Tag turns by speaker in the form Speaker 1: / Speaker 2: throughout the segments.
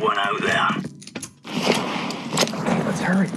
Speaker 1: one out there.
Speaker 2: Let's hurry.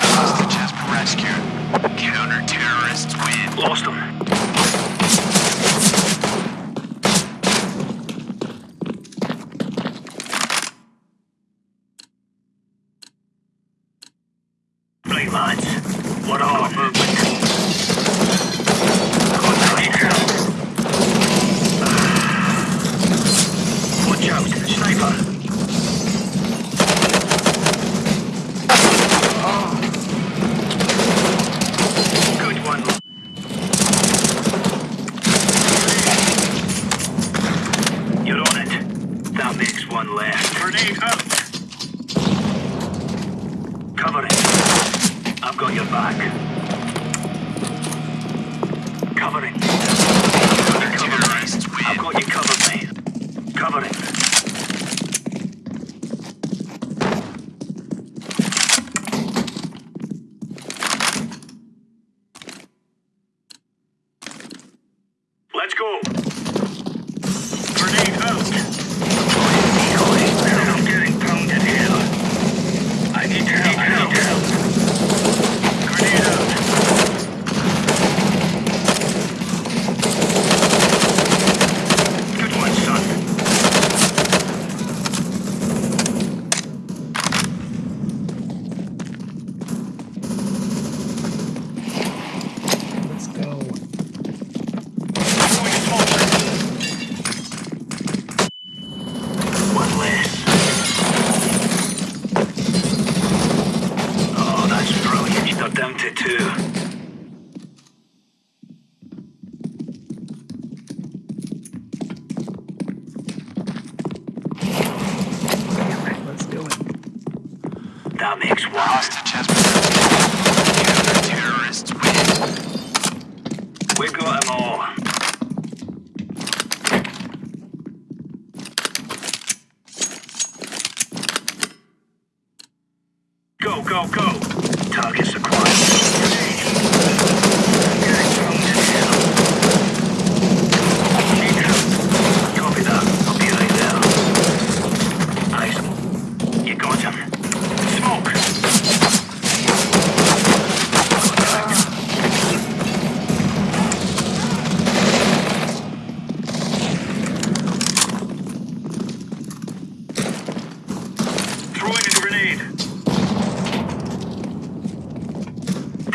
Speaker 3: Hostages rescued. Counter-terrorists win.
Speaker 1: Lost them. The
Speaker 3: hostage has been taken. the terrorists win.
Speaker 1: We got them all. Go, go, go! Target's
Speaker 2: across.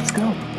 Speaker 2: Let's go.